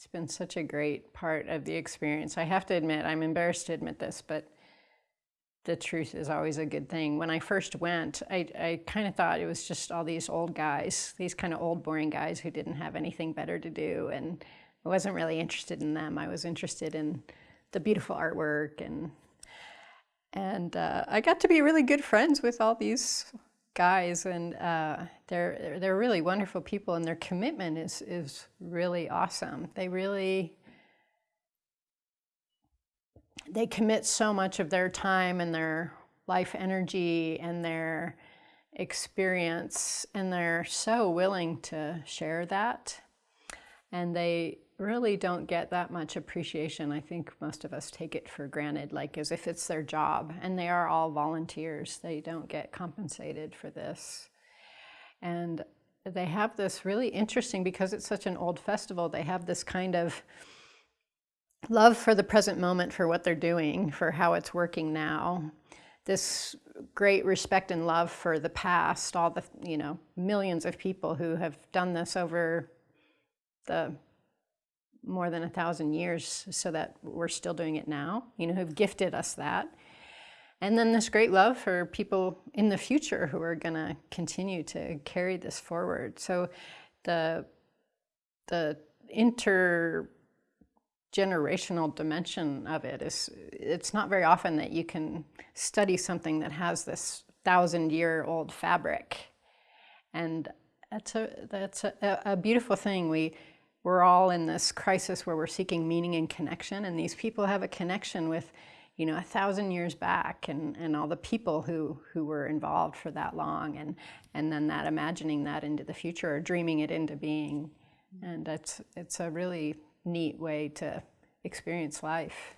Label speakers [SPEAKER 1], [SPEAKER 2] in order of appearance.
[SPEAKER 1] It's been such a great part of the experience. I have to admit, I'm embarrassed to admit this, but the truth is always a good thing. When I first went, I, I kind of thought it was just all these old guys, these kind of old boring guys who didn't have anything better to do. And I wasn't really interested in them. I was interested in the beautiful artwork and and uh, I got to be really good friends with all these guys and uh, they're they're really wonderful people and their commitment is is really awesome. They really they commit so much of their time and their life energy and their experience and they're so willing to share that and they really don't get that much appreciation. I think most of us take it for granted, like as if it's their job. And they are all volunteers. They don't get compensated for this. And they have this really interesting, because it's such an old festival, they have this kind of love for the present moment, for what they're doing, for how it's working now. This great respect and love for the past, all the, you know, millions of people who have done this over the more than a thousand years so that we're still doing it now, you know, who've gifted us that. And then this great love for people in the future who are going to continue to carry this forward. So the, the intergenerational dimension of it is, it's not very often that you can study something that has this thousand year old fabric. And that's a, that's a, a beautiful thing. We, we're all in this crisis where we're seeking meaning and connection, and these people have a connection with, you know, a thousand years back and, and all the people who, who were involved for that long, and, and then that imagining that into the future or dreaming it into being. And it's, it's a really neat way to experience life.